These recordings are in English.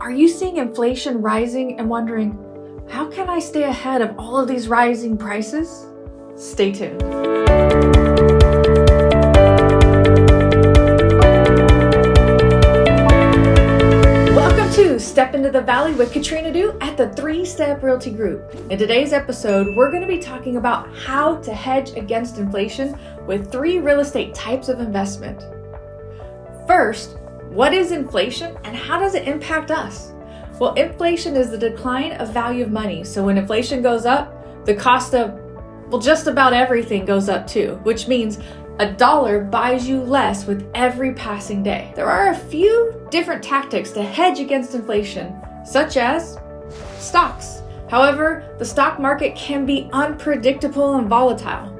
Are you seeing inflation rising and wondering, how can I stay ahead of all of these rising prices? Stay tuned. Welcome to Step into the Valley with Katrina Du at the Three Step Realty Group. In today's episode, we're going to be talking about how to hedge against inflation with three real estate types of investment. First, what is inflation and how does it impact us? Well, inflation is the decline of value of money. So when inflation goes up, the cost of, well, just about everything goes up too, which means a dollar buys you less with every passing day. There are a few different tactics to hedge against inflation, such as stocks. However, the stock market can be unpredictable and volatile.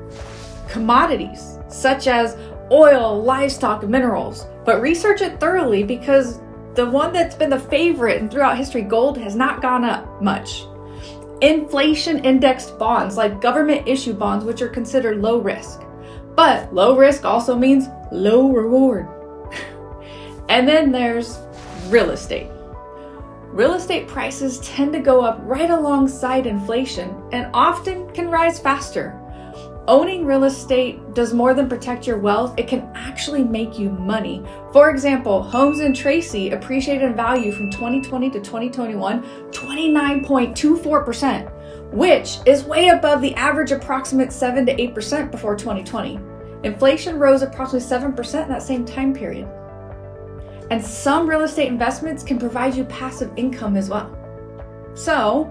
Commodities, such as oil, livestock, minerals, but research it thoroughly because the one that's been the favorite and throughout history, gold, has not gone up much. Inflation indexed bonds, like government issue bonds, which are considered low risk. But low risk also means low reward. and then there's real estate. Real estate prices tend to go up right alongside inflation and often can rise faster. Owning real estate does more than protect your wealth, it can actually make you money. For example, homes in Tracy appreciated in value from 2020 to 2021 29.24%, which is way above the average approximate 7 to 8% before 2020. Inflation rose approximately 7% in that same time period. And some real estate investments can provide you passive income as well. So,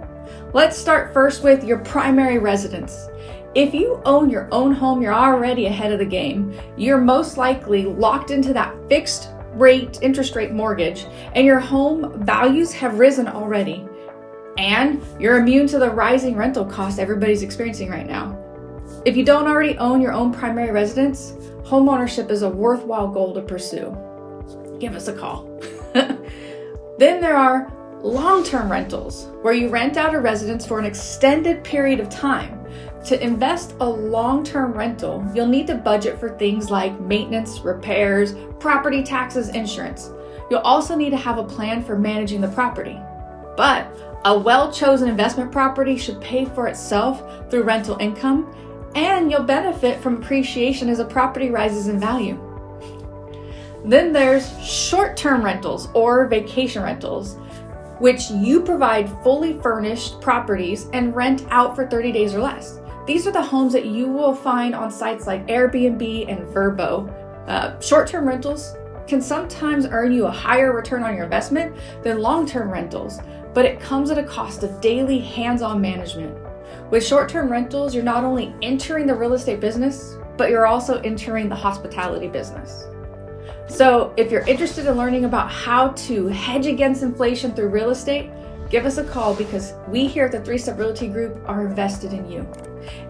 let's start first with your primary residence. If you own your own home, you're already ahead of the game. You're most likely locked into that fixed rate, interest rate mortgage, and your home values have risen already. And you're immune to the rising rental costs everybody's experiencing right now. If you don't already own your own primary residence, homeownership is a worthwhile goal to pursue. Give us a call. then there are long term rentals, where you rent out a residence for an extended period of time. To invest a long-term rental, you'll need to budget for things like maintenance, repairs, property taxes, insurance. You'll also need to have a plan for managing the property. But a well-chosen investment property should pay for itself through rental income, and you'll benefit from appreciation as a property rises in value. Then there's short-term rentals or vacation rentals, which you provide fully furnished properties and rent out for 30 days or less. These are the homes that you will find on sites like Airbnb and Vrbo. Uh, short-term rentals can sometimes earn you a higher return on your investment than long-term rentals, but it comes at a cost of daily hands-on management. With short-term rentals, you're not only entering the real estate business, but you're also entering the hospitality business. So if you're interested in learning about how to hedge against inflation through real estate, give us a call because we here at the Three Step Realty Group are invested in you.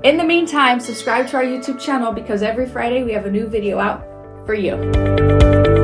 In the meantime, subscribe to our YouTube channel because every Friday we have a new video out for you.